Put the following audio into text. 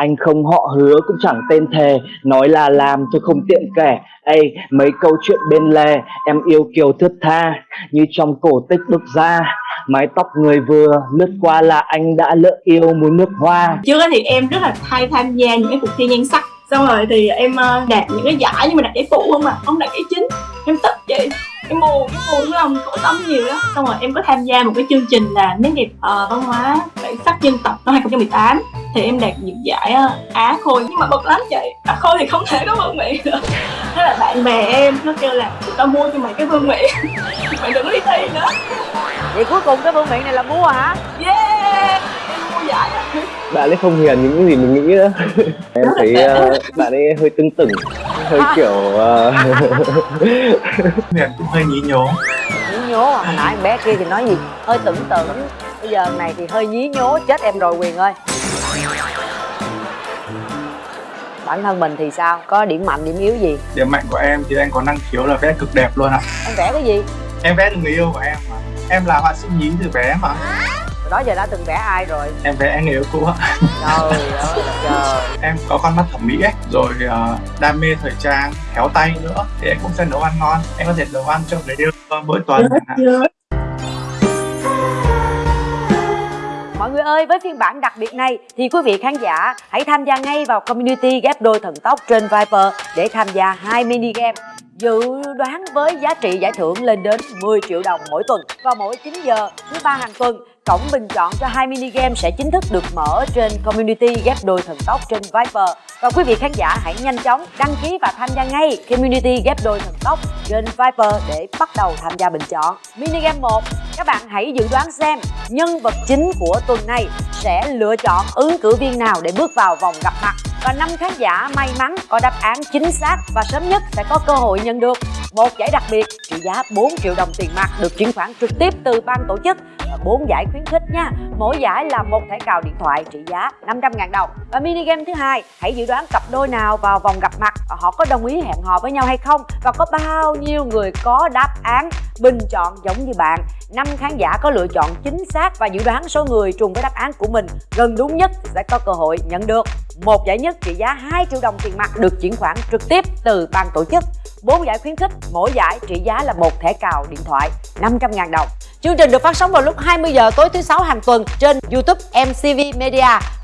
Anh không họ hứa cũng chẳng tên thề. Nói là làm tôi không tiện kể. Ê, mấy câu chuyện bên lề Em yêu kiều thướt tha Như trong cổ tích bước ra. Mái tóc người vừa lướt qua là anh đã lỡ yêu muốn nước hoa. Trước thì em rất là hay tham gia những cái cuộc thi nhan sắc. Xong rồi thì em ờ, đạt những cái giải nhưng mà đạt giải phụ không mà Không đạt giải chính. Em tức chị em buồn em buồn lòng khổ tâm nhiều đó xong rồi em có tham gia một cái chương trình là nét đẹp uh, văn hóa bản sắc dân tộc năm 2018 thì em đạt những giải uh, á khôi. Nhưng mà bực lắm chị. Á khôi thì không thể có vương miện được. Thế là bạn bè em nó kêu là tao mua cho mày cái vương miện mày đừng đi thi nữa. Vậy cuối cùng cái vương miện này là mua hả? Yeah! Em mua giải đó. bạn ấy không hiền những gì mình nghĩ nữa em thấy uh, bạn ấy hơi tưng tửng hơi kiểu uh... Huyền cũng hơi nhí nhố. Nhí nhố à? Hồi nãy bé kia thì nói gì? Hơi tưởng tượng. Bây giờ này thì hơi nhí nhố chết em rồi quyền ơi bản thân mình thì sao? Có điểm mạnh điểm yếu gì? Điểm mạnh của em thì em có năng khiếu là vẽ cực đẹp luôn ạ. Em vẽ cái gì? Em vẽ được người yêu của em mà. Em là họa sĩ nhí từ bé mà. Đó giờ đã từng vẽ ai rồi? Em vẽ người yêu cũ ạ. Trời ơi trời em có con mắt thẩm mỹ ấy rồi uh, đam mê thời trang khéo tay nữa thì em cũng sẽ nấu ăn ngon. Em có thể nấu ăn cho người yêu mỗi tuần Mọi người ơi, với phiên bản đặc biệt này thì quý vị khán giả hãy tham gia ngay vào community ghép đôi thần tốc trên Viper để tham gia hai mini game dự đoán với giá trị giải thưởng lên đến 10 triệu đồng mỗi tuần. Vào mỗi 9 giờ thứ ba hàng tuần, cổng bình chọn cho hai mini game sẽ chính thức được mở trên community ghép đôi thần tốc trên Viper. Và quý vị khán giả hãy nhanh chóng đăng ký và tham gia ngay community ghép đôi thần tốc trên Viper để bắt đầu tham gia bình chọn. Mini game 1 các bạn hãy dự đoán xem nhân vật chính của tuần này sẽ lựa chọn ứng cử viên nào để bước vào vòng gặp mặt và năm khán giả may mắn có đáp án chính xác và sớm nhất sẽ có cơ hội nhận được một giải đặc biệt trị giá 4 triệu đồng tiền mặt được chuyển khoản trực tiếp từ ban tổ chức và 4 giải khuyến khích nha. Mỗi giải là một thẻ cào điện thoại trị giá 500 ngàn đồng. Và mini game thứ hai, hãy dự đoán cặp đôi nào vào vòng gặp mặt và họ có đồng ý hẹn hò với nhau hay không và có bao nhiêu người có đáp án bình chọn giống như bạn. Năm khán giả có lựa chọn chính xác và dự đoán số người trùng với đáp án của mình gần đúng nhất sẽ có cơ hội nhận được một giải nhất trị giá 2 triệu đồng tiền mặt được chuyển khoản trực tiếp từ ban tổ chức. Bốn giải khuyến khích, mỗi giải trị giá là một thẻ cào điện thoại 500 ngàn đồng. Chương trình được phát sóng vào lúc 20 giờ tối thứ sáu hàng tuần trên YouTube MCV Media.